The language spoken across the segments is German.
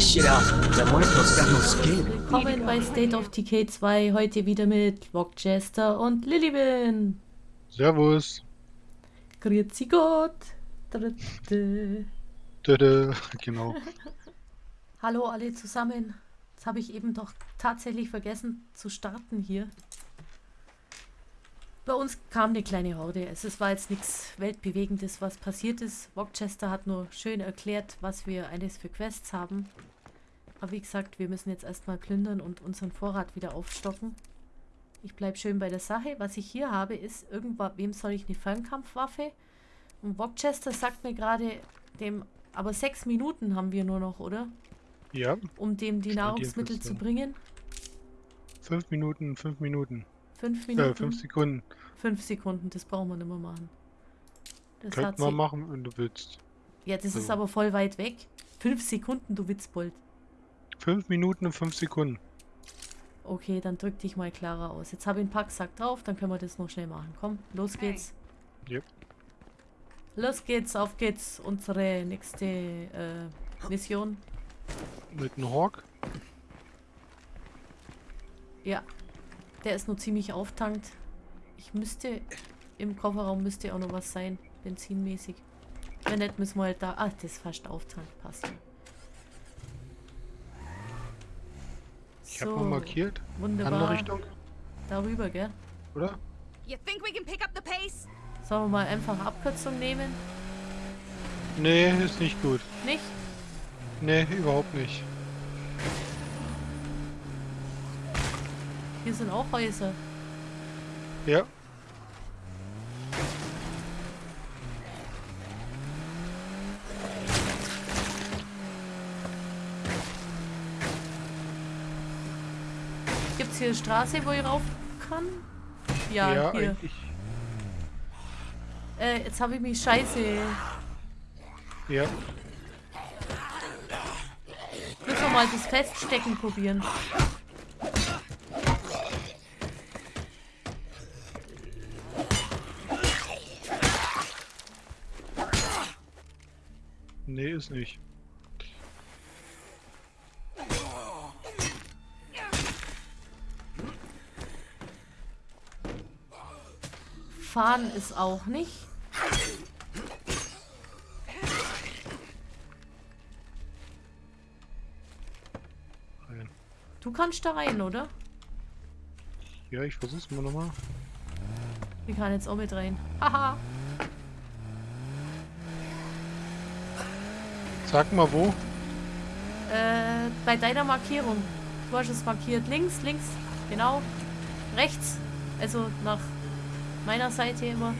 this shit out. That muerto's got no skin. Willkommen bei State of Decay 2. Heute wieder mit Wokchester und Lilibin. Servus. Grüezi Gott. Dritte. Dödö. Genau. Hallo alle zusammen. Jetzt habe ich eben doch tatsächlich vergessen zu starten hier. Bei uns kam eine kleine Horde. Es ist- war jetzt nichts Weltbewegendes, was passiert ist. Wokchester hat nur schön erklärt, was wir alles für Quests haben. Aber wie gesagt, wir müssen jetzt erstmal plündern und unseren Vorrat wieder aufstocken. Ich bleibe schön bei der Sache. Was ich hier habe, ist irgendwann, wem soll ich eine Fernkampfwaffe? Und Wokchester sagt mir gerade, dem, aber sechs Minuten haben wir nur noch, oder? Ja, Um dem die Nahrungsmittel zu bringen. fünf Minuten, fünf Minuten. Fünf Äh, Minuten. fünf Sekunden. Fünf Sekunden, das brauchen wir nicht mehr machen. Das hat Könnten wir sie. machen, wenn du willst. Ja, das ist So. aber voll weit weg. Fünf Sekunden, du Witzbold. Fünf Minuten und fünf Sekunden. Okay, dann drück dich mal klarer aus. Jetzt habe ich einen Packsack drauf, dann können wir das noch schnell machen. Komm, los geht's. Yep. Los geht's, auf geht's. Unsere nächste äh, Mission. Mit einem Hawk. Ja, der ist nur ziemlich auftankt. Ich müsste, im Kofferraum müsste auch noch was sein, benzinmäßig. Wenn nicht, müssen wir halt da... Ah, das ist fast auftankt, passt ja. Ich habe mal markiert. Wunderbar. Andere Richtung, Darüber, gell? oder? You think we can pick up the pace? Sollen wir mal einfach Abkürzung nehmen? Nee, ist nicht gut. Nicht? Nee, überhaupt nicht. Hier sind auch Häuser. Ja. Gibt's hier eine Straße, wo ich rauf kann? Ja, Ja, hier. eigentlich. Äh, jetzt habe ich mich scheiße. Ja. Müssen wir mal das Feststecken probieren. Nee, ist nicht. Fahren ist auch nicht. Rein. Du kannst da rein, oder? Ja, ich versuch's mal nochmal. Ich kann jetzt auch mit rein. Haha. Sag mal wo. Äh, bei deiner Markierung. Du hast es markiert. Links, links, genau. Rechts. Also nach meiner Seite immer.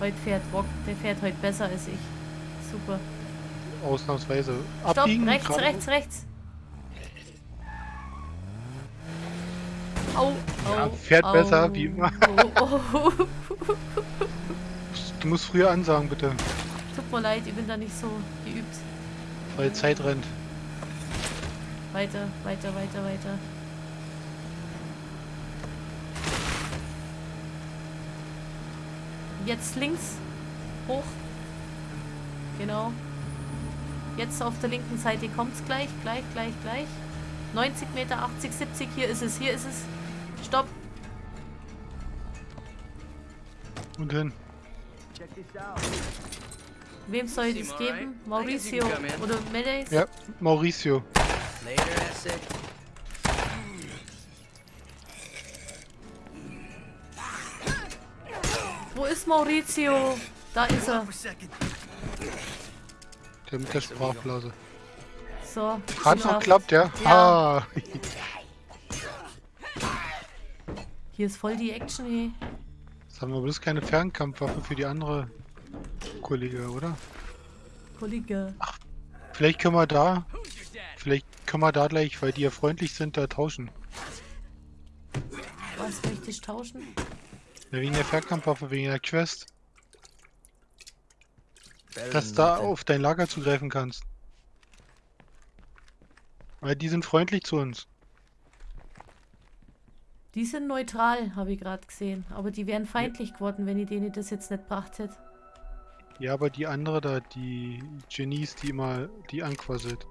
Heute fährt Bock. Der fährt heute besser als ich. Super. Ausnahmsweise. Stopp, Abbiegen. rechts, gerade- rechts, rechts. Au, au, Ja, fährt au. besser, wie immer. Oh, oh. Du musst früher ansagen, bitte. Tut mir leid, ich bin da nicht so geübt. Weil Zeit rennt. Weiter, weiter, weiter, weiter. Jetzt links. Hoch. Genau. Jetzt auf der linken Seite kommt es gleich, gleich, gleich, gleich. 90 Meter, 80, 70, hier ist es, hier ist es. Stopp. Und hin. Wem soll ich das geben? Mauricio oder Meles? Ja, Mauricio. Wo ist Maurizio? Da ist er. Der mit der Sprachblase. So. Hat noch geschafft. klappt, ja? Ja. Ah. Hier ist voll die Action, hey. Jetzt haben wir bloß keine Fernkampfwaffe für die andere Kollege, oder? Kollege. Vielleicht können wir da, vielleicht können wir da gleich, weil die ja freundlich sind, da tauschen. Was möchte ich tauschen? Ja, wegen der Fernkampfwaffe, wegen der Quest. Dass da auf dein Lager zugreifen kannst. Weil die sind freundlich zu uns. Die sind neutral, habe ich gerade gesehen. Aber die wären feindlich geworden, wenn ich denen das jetzt nicht gebracht hätte. Ja, aber die andere da, die Genies, die immer die anquasselt.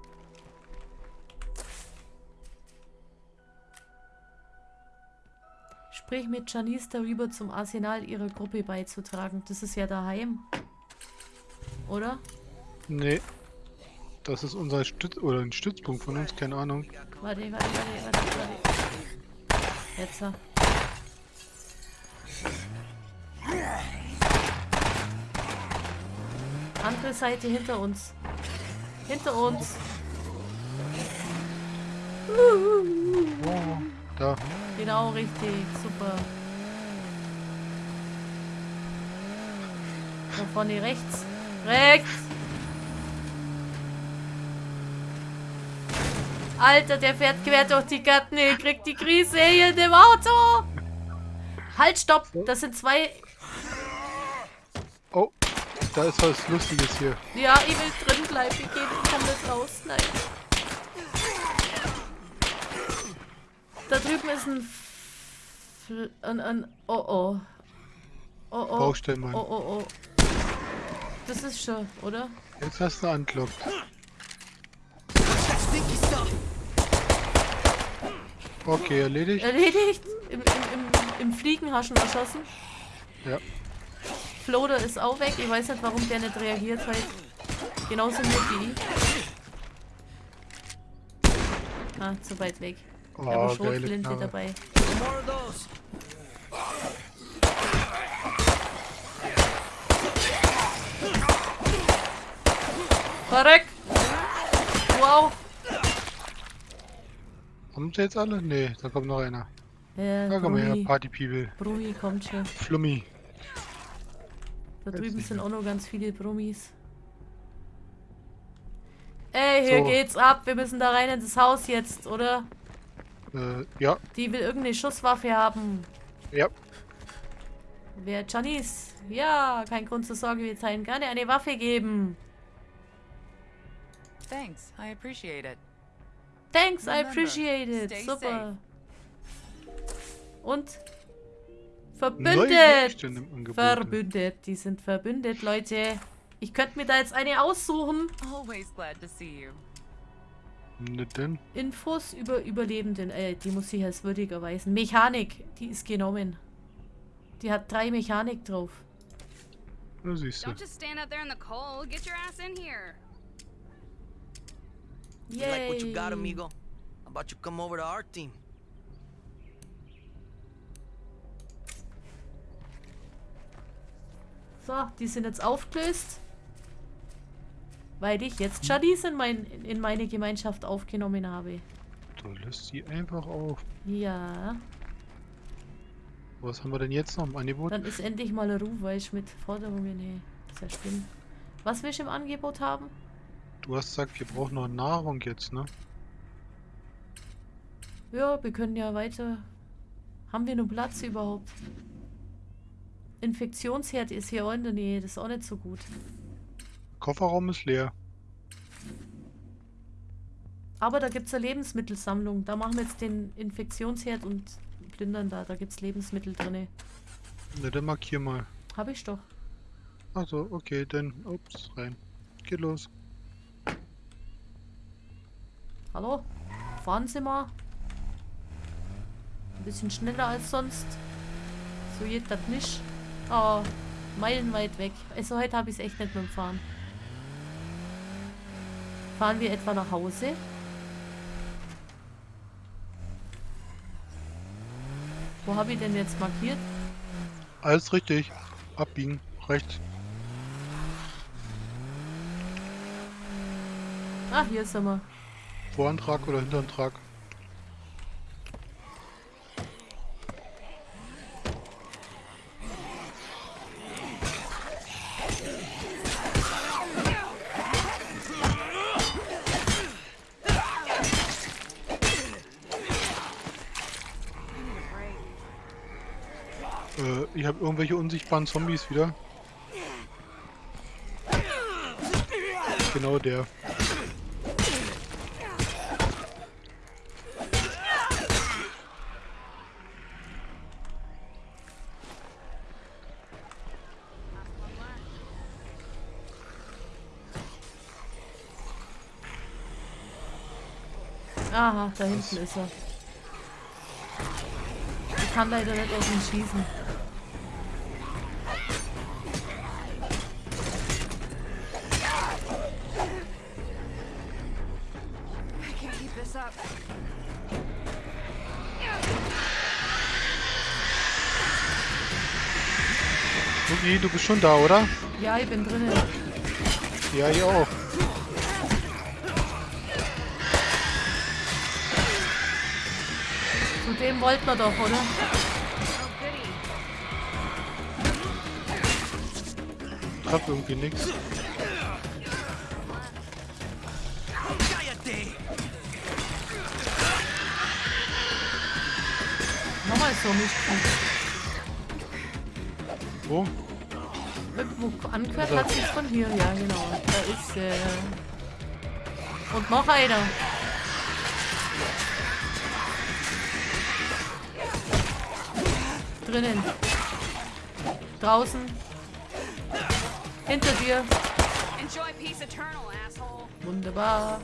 Sprich mit Janice darüber, zum Arsenal ihrer Gruppe beizutragen. Das ist ja daheim. Oder? Nee. Das ist unser Stütz oder ein Stützpunkt von uns, keine Ahnung. Warte, warte, warte, warte, warte. Jetzt. Andere Seite hinter uns. Hinter uns. Oh, da. Genau, richtig. Super. Da vorne rechts. Rechts! Alter, der fährt quer durch die Gatten. Er kriegt die Krise hier in dem Auto. Halt, stopp. Das sind zwei... Oh, da ist was Lustiges hier. Ja, ich will drin bleiben. Ich gehe ich kann nicht raus. Nein. Da drüben ist ein... Fl ein, ein oh oh. Oh oh. Baustellenmann. Oh oh oh. Das ist schon, oder? Jetzt hast du anklopft. Okay, erledigt. Erledigt. Im, im, im, im Fliegen hast du ihn erschossen. Ja. Floder ist auch weg. Ich weiß nicht, warum der nicht reagiert hat. Genauso mit wie ich. Ah, zu weit weg. Oh, Ich habe geile Schrotflinte dabei. Verreck! Wow! Haben sie jetzt alle? Nee, da kommt noch einer. Ja, Da komm her, Brumi, Party People. Brumi kommt schon. Flummi. Da Jetzt drüben sind auch noch ganz viele Brummis. Ey, hier So. geht's ab. Wir müssen da rein in das Haus jetzt, oder? Äh, ja, Die will irgendeine Schusswaffe haben. ja. Wer Janice? Ja, kein Grund zur Sorge, wir teilen gerne eine Waffe geben. Thanks, I appreciate it. Thanks, I appreciate it. stay Super. Und verbündet. Verbündet. Die sind verbündet, Leute. Ich könnte mir da jetzt eine aussuchen. Always glad to see you. Denn? Infos über Überlebenden. Äh, die muss ich als würdig erweisen. Mechanik, die ist genommen. Die hat drei Mechanik drauf. Da siehst du. Don't just stand out there in the cold. Get your ass in here. You like what you got, Yay. amigo? How about you come over to our team? So, die sind jetzt aufgelöst. Weil ich jetzt Jadis in, mein, in meine Gemeinschaft aufgenommen habe. Du löst sie einfach auf. Ja, Was haben wir denn jetzt noch im Angebot? dann ist endlich mal Ruhe, weil ich mit Forderungen, nee, ist ja schlimm. Was willst du im Angebot haben? Du hast gesagt, wir brauchen noch Nahrung jetzt, ne? Ja, wir können ja weiter. Haben wir nur Platz überhaupt? Infektionsherd ist hier auch in der Nähe, das ist auch nicht so gut. Kofferraum ist leer. Aber da gibt es eine Lebensmittelsammlung. Da machen wir jetzt den Infektionsherd und plündern da. Da gibt es Lebensmittel drin. Ne, dann markier mal. Hab ich doch. Achso, okay, dann ups, rein. Geht los. Hallo? Fahren Sie mal. Ein bisschen schneller als sonst. So geht das nicht. Oh, meilenweit weg. Also heute habe ich es echt nicht mit dem Fahren. Fahren wir etwa nach Hause? Wo habe ich denn jetzt markiert? Alles richtig. Abbiegen. Rechts. Ah, hier sind wir. Vorantrag oder Hinterantrag? Äh, ich habe irgendwelche unsichtbaren Zombies wieder. Genau der. Aha, da hinten ist er. Ich kann leider nicht auf ihn schießen. I can't keep this up. Okay, du bist schon da, oder? Ja, ich bin drinnen. Ja, ich auch. Wollten wir doch, oder? Ich hab irgendwie nichts. Nochmal so nicht. Wo? Irgendwo angehört hat sich von hier. Ja, genau. Da ist äh Und noch einer. Drinnen. Draußen. Hinter dir. Enjoy peace eternal, asshole. Wunderbar.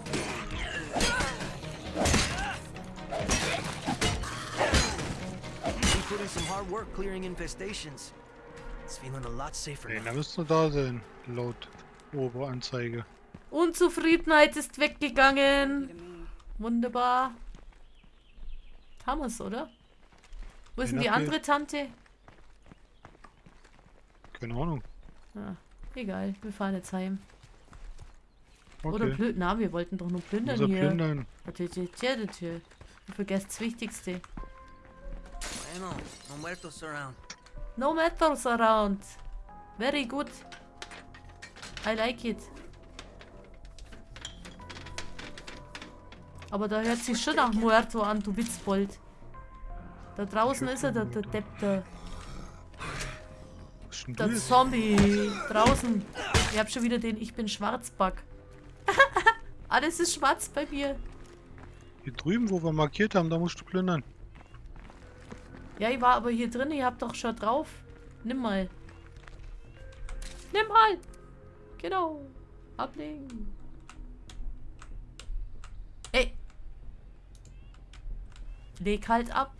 We put in some hard work clearing infestations. It's feeling a lot safer Nee, now. da müsste da sein, laut Oberanzeige. Unzufriedenheit ist weggegangen. Wunderbar. Haben wir's, oder? Wo ist denn die andere Tante? Keine Ahnung. Ah, egal, wir fahren jetzt heim. Oder Okay. plündern. Na, wir wollten doch nur plündern Unser hier. Plündern. Du vergesst das Wichtigste. Bueno, no muertos around. No matters around. Very good. I like it. Aber da hört sich schon nach Muerto an, du Witzbold. Da draußen ist er, der, der Depp, der, der? Zombie. Draußen. Ich hab schon wieder den Ich bin Schwarzback. Alles ist schwarz bei mir. Hier drüben, wo wir markiert haben, da musst du plündern. Ja, ich war aber hier drin, ihr habt doch schon drauf. Nimm mal. Nimm mal. Genau. Ablegen. Ey. Leg halt ab.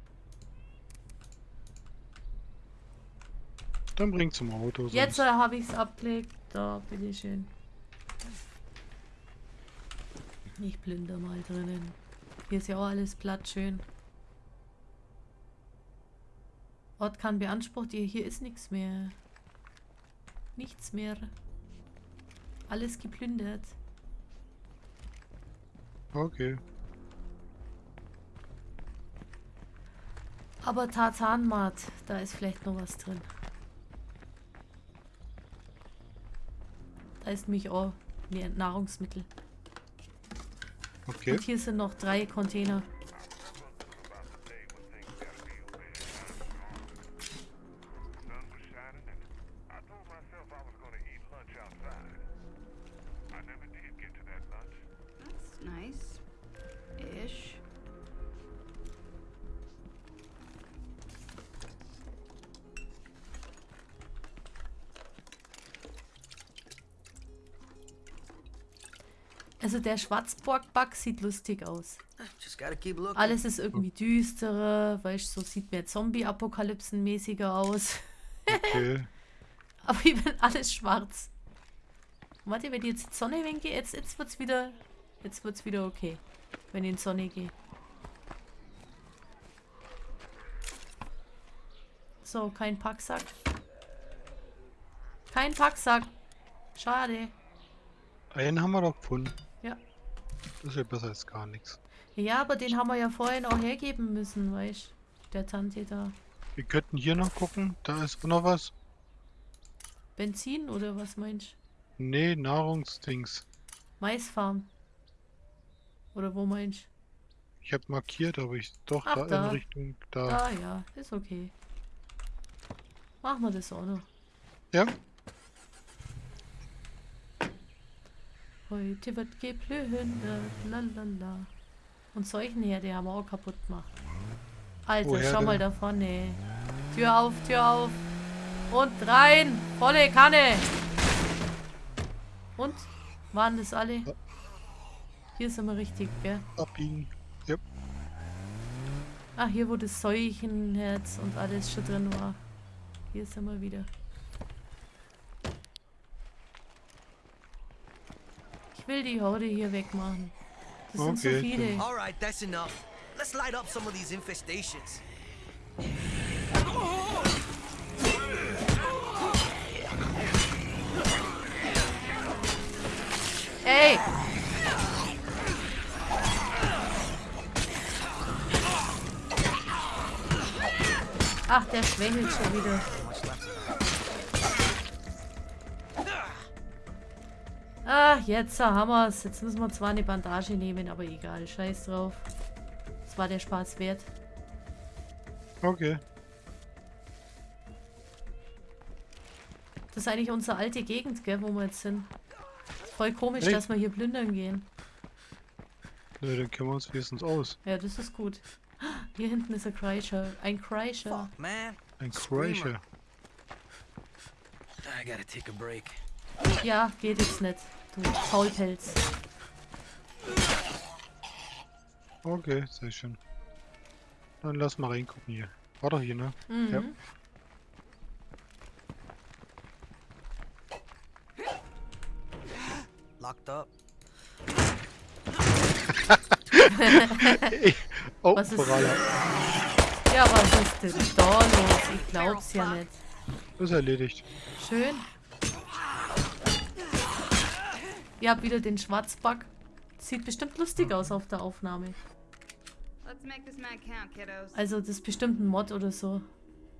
Dann bring zum Auto. Sonst. Jetzt habe ich es abgelegt. Da, bitteschön. Ich plünder mal drinnen. Hier ist ja auch alles platt schön. Ort kann beansprucht. Hier, hier ist nichts mehr. Nichts mehr. Alles geplündert. Okay. Aber Tartanmat, da ist vielleicht noch was drin. Da ist nämlich auch Nahrungsmittel. Okay. Und hier sind noch drei Container. Der Schwarzborg-Bug sieht lustig aus. Looking. Alles ist irgendwie düsterer, weißt so sieht mehr Zombie-Apokalypsen-mäßiger aus. Okay. Aber ich bin alles schwarz. Warte, wenn ich jetzt in die Sonne winke, jetzt, jetzt wird's wieder. Jetzt wird's wieder okay. Wenn ich in die Sonne gehe. So, kein Packsack. Kein Packsack. Schade. Einen haben wir doch gefunden. Das ist ja besser als gar nichts. Ja, aber den haben wir ja vorhin auch hergeben müssen, weißt Der Tante da. Wir könnten hier noch gucken. Da ist noch was. Benzin oder was meinst du? Nee, Nahrungsdings. Maisfarm. Oder wo meinst du? Ich habe markiert, aber ich doch Ach, da, da. in Richtung da. Ah ja, ist okay. Machen wir das auch noch. Ja? Heute wird geplündert, lalala. Und solchen hier, die haben wir auch kaputt gemacht. Alter, Woher schau mal denn? da vorne. Tür auf, Tür auf. Und rein. Volle Kanne. Und? Waren das alle? Hier sind wir richtig, gell? Abbiegen. Yep. Ah, hier wo das Seuchenherz und alles schon drin war. Hier sind wir wieder. Ich will die Horde hier wegmachen. Das sind so Okay, viele. All right, that's enough. Let's light up some of these infestations. Ey! Ach, der schwängelt schon wieder. Ah, jetzt haben wir's. Jetzt müssen wir zwar eine Bandage nehmen, aber egal. Scheiß drauf. Das war der Spaß wert. Okay. Das ist eigentlich unsere alte Gegend, gell, wo wir jetzt sind. Voll komisch, Echt? dass wir hier plündern gehen. Ne, dann kennen wir uns wenigstens aus. Ja, das ist gut. Hier hinten ist ein Kreischer. Ein Kreischer. Fuck, man. Ein. Crusher. I gotta take a break. Ja, geht jetzt nicht. Du Faulpelz. Okay, sehr schön. Dann lass mal reingucken hier. War doch hier, ne? Mhm. Ja. Locked up. Oh, Was ist-. Ja, was ist denn da los? Ich glaub's ja nicht. Ist erledigt. Schön. Ihr habt wieder den Schwarzback. Sieht bestimmt lustig aus auf der Aufnahme. Let's make this man count, kiddos. Also das ist bestimmt ein Mod oder so.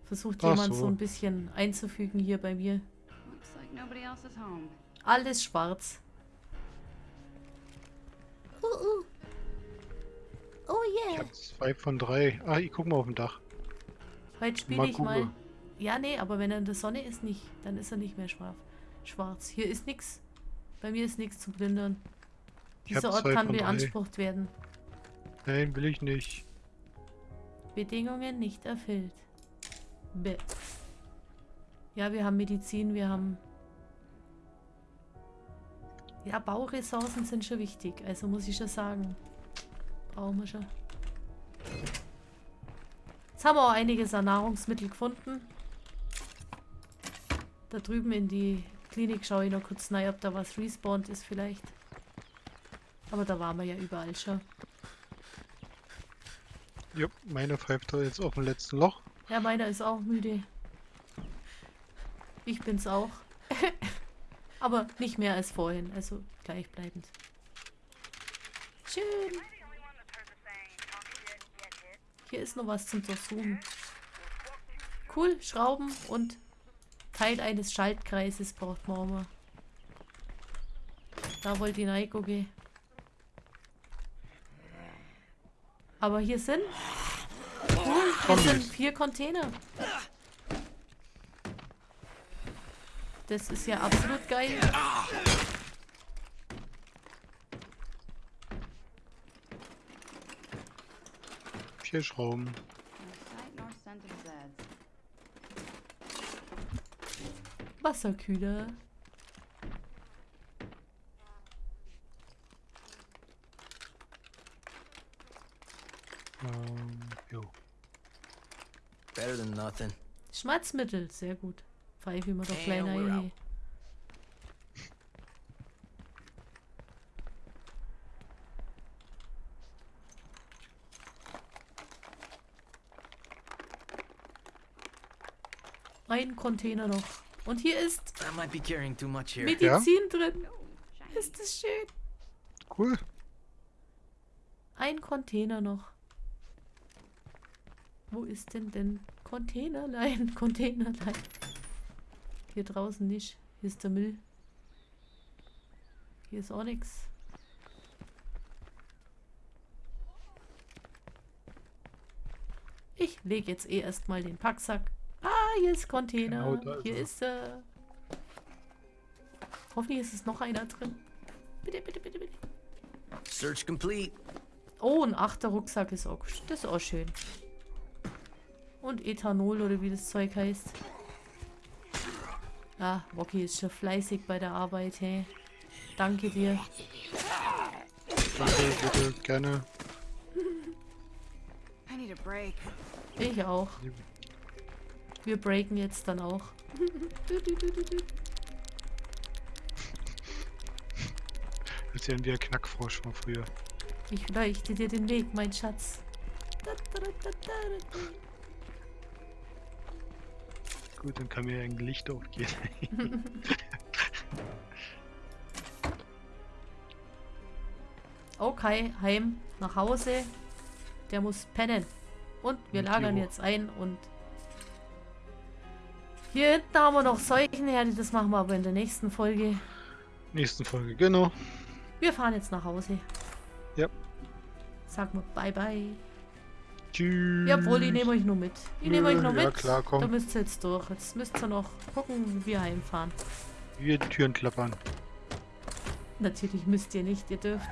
Versucht Ach jemand so. so ein bisschen einzufügen hier bei mir. Looks like nobody else is home. Alles schwarz. Uh, uh. Oh Ich yeah. hab zwei von drei. Ah, ich guck mal auf dem Dach. Heute spiele ich mal. Ja, nee, aber wenn er in der Sonne ist, nicht. Dann ist er nicht mehr schwarz. Schwarz. Hier ist nichts. Bei mir ist nichts zu plündern. Dieser Ort kann beansprucht werden. Nein, will ich nicht. Bedingungen nicht erfüllt. Bäh. Ja, wir haben Medizin, wir haben... Ja, Bauressourcen sind schon wichtig, also muss ich schon sagen. Brauchen wir schon. Jetzt haben wir auch einiges an Nahrungsmittel gefunden. Da drüben in die Klinik schaue ich noch kurz rein, ob da was respawned ist vielleicht. Aber da waren wir ja überall schon. Jupp, meine pfeift da jetzt auf dem letzten Loch. Ja, meiner ist auch müde. Ich bin's auch. Aber nicht mehr als vorhin, also gleichbleibend. Schön. Hier ist noch was zum Durchsuchen. Cool, Schrauben und Teil eines Schaltkreises braucht man mal. Da wollte ich reingucken. Aber hier sind Cool, hier sind vier Container. Das ist ja absolut geil. Vier Schrauben. Wasserkühler. Ähm, jo. Better than nothing. Schmerzmittel, sehr gut. Pfeife immer doch kleiner out. Ein Container noch. Und hier ist I might be carrying too much here. Medizin drin. Oh, shiny. Ist das schön. Cool. Ein Container noch. Wo ist denn denn Containerlein? Containerlein. Hier draußen nicht. Hier ist der Müll. Hier ist auch nichts. Ich lege jetzt eh erstmal den Packsack. Hier ist Container. Genau, da ist hier er. ist er. Hoffentlich ist es noch einer drin. Bitte, bitte, bitte, bitte. Search complete. Oh, ein achter Rucksack ist auch, das ist auch schön. Und Ethanol oder wie das Zeug heißt. Ah, Woki ist schon fleißig bei der Arbeit, hey. Danke dir. Danke, bitte, gerne. Ich auch. Wir breaken jetzt dann auch. Als wären wir ein Knackfrosch von früher. Ich leuchte dir den Weg, mein Schatz. Gut, dann kann mir ein Licht aufgehen. Okay, heim, nach Hause. Der muss pennen. Und wir Und lagern jetzt ein und... Hier hinten haben wir noch Seuchenherde, das machen wir aber in der nächsten Folge. Nächsten Folge, genau. Wir fahren jetzt nach Hause. Ja. Sag mal bye bye. Tschüss. Jawohl, ich nehme euch nur mit. Ich nehme euch nur ja, mit. klar, komm. Da müsst ihr jetzt durch. Jetzt müsst ihr noch gucken, wie wir heimfahren. Wir Türen klappern. Natürlich müsst ihr nicht, ihr dürft.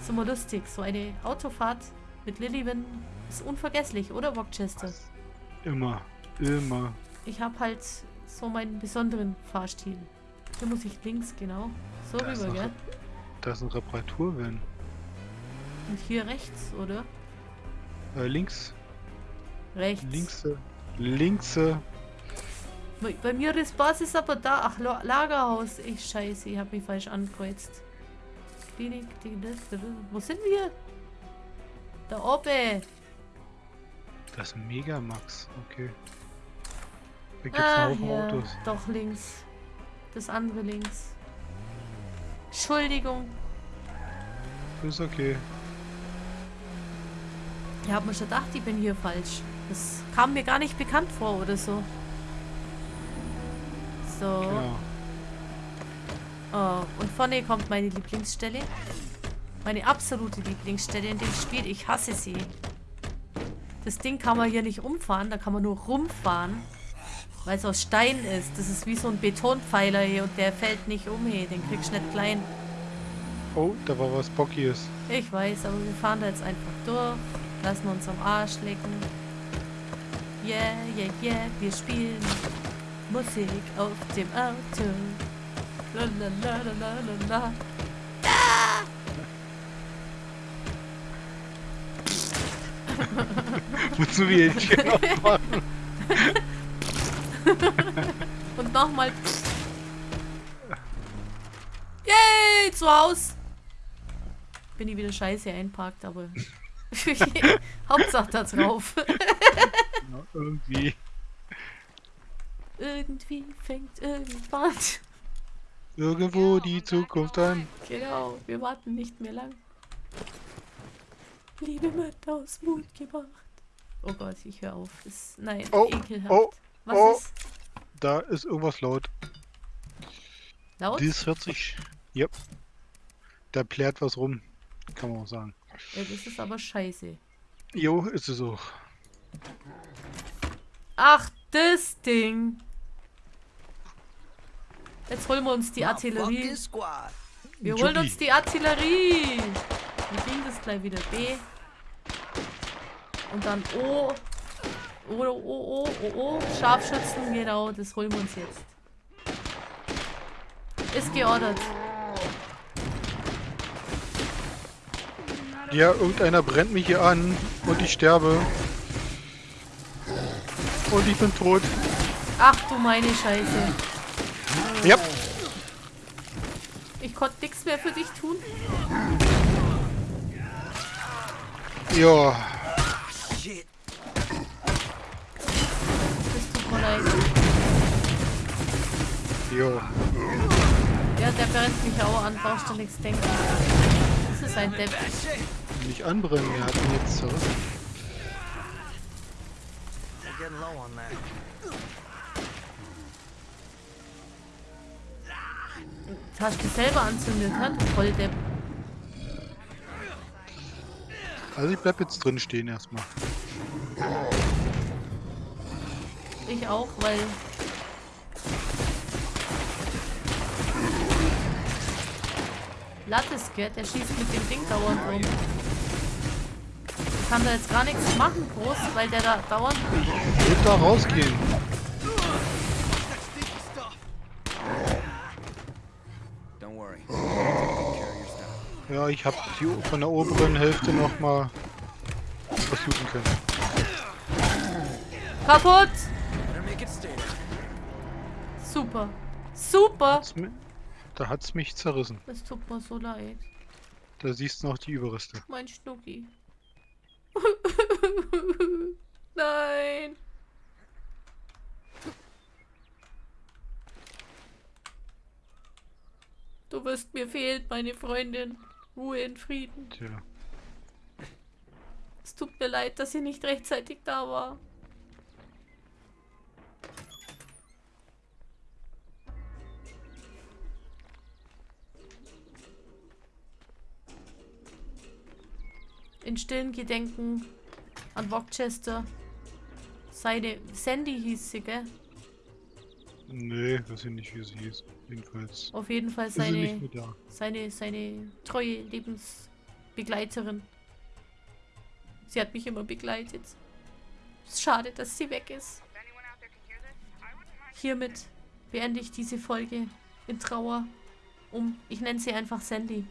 Ist immer lustig. So eine Autofahrt mit Lillian ist unvergesslich, oder Rochester? Immer. Immer. Ich habe halt so meinen besonderen Fahrstil. Hier muss ich links, genau. So Da rüber, gell? Da ist ein Reparaturvan. Und hier rechts, oder? Äh, links. Rechts. Links. Links. Bei bei mir ist Basis aber da. Ach, La- Lagerhaus. Ich scheiße, ich habe mich falsch angekreuzt. Klinik, die, wo sind wir? Da oben. Das Megamax. Okay. Da gibt's Ah, einen Haufen hier. Autos. Doch links. Das andere links. Entschuldigung. Ist okay. Ich habe mir schon gedacht, ich bin hier falsch. Das kam mir gar nicht bekannt vor oder so. So. Genau. Oh, und vorne kommt meine Lieblingsstelle. Meine absolute Lieblingsstelle in dem Spiel. Ich hasse sie. Das Ding kann man hier nicht umfahren, da kann man nur rumfahren. Weil es aus Stein ist. Das ist wie so ein Betonpfeiler hier und der fällt nicht um hier. Den kriegst du nicht klein. Oh, da war was Bockiges. Ich weiß, aber wir fahren da jetzt einfach durch. Lassen uns am Arsch lecken. Yeah, yeah, yeah, wir spielen Musik auf dem Auto. La la la la la la la. Wozu wir jetzt hier noch machen? Und nochmal. Yay, zu Haus. Bin ich wieder scheiße einparkt, aber Hauptsache da drauf. Ja, irgendwie. Irgendwie fängt irgendwann. Irgendwo die Zukunft an. Genau, wir warten nicht mehr lang. Liebe Mutter aus Mut gebracht. Oh Gott, ich höre auf. Das, nein, Oh, ekelhaft. oh, Was oh. ist? Da ist irgendwas laut. Laut? Dies hört sich. Yep. Da plärt was rum. Kann man auch sagen. Ja, das ist aber scheiße. Jo, ist es auch. Ach, das Ding. Jetzt holen wir uns die Artillerie. Wir holen uns die Artillerie. Wir kriegen das gleich wieder B. Und dann O. O, O, O, O, O. Scharfschützen, genau, das holen wir uns jetzt. Ist geordert. Ja, irgendeiner brennt mich hier an und ich sterbe. Und ich bin tot. Ach du meine Scheiße. Ja, Ich konnte nichts mehr für dich tun. ja. Shit. Leid. Jo. Ja, der brennt mich auch an, brauchst du nichts denken. Das ist ein Depp. Nicht anbrennen, er hat ihn jetzt that. Das hast du selber anzündet, ne? Du Volldepp. Also ich bleib jetzt drin stehen erstmal. Ich auch, weil. Lattes, gell? Der schießt mit dem Ding dauernd rum. Ich kann da jetzt gar nichts machen, groß, weil der da dauernd. Ich würde da rausgehen. Ja, ich habe die von der oberen Hälfte nochmal versuchen können. Kaputt! Super. Super! Da hat's mich zerrissen. Es tut mir so leid. Da siehst du noch die Überreste. Mein Schnucki. Nein. Du wirst mir fehlen, meine Freundin. Ruhe in Frieden. Tja. Es tut mir leid, dass sie nicht rechtzeitig da war. In stillen Gedenken an Rochester. Seine Sandy hieß sie, gell? Nee, weiß ich nicht, wie sie hieß. Jedenfalls Auf jeden Fall seine, seine, seine treue Lebensbegleiterin. Sie hat mich immer begleitet. Es ist schade, dass sie weg ist. Hiermit beende ich diese Folge in Trauer um, ich nenne sie einfach Sandy.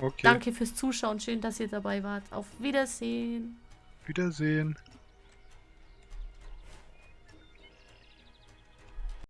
Okay. Danke fürs Zuschauen, schön, dass ihr dabei wart. Auf Wiedersehen. Wiedersehen.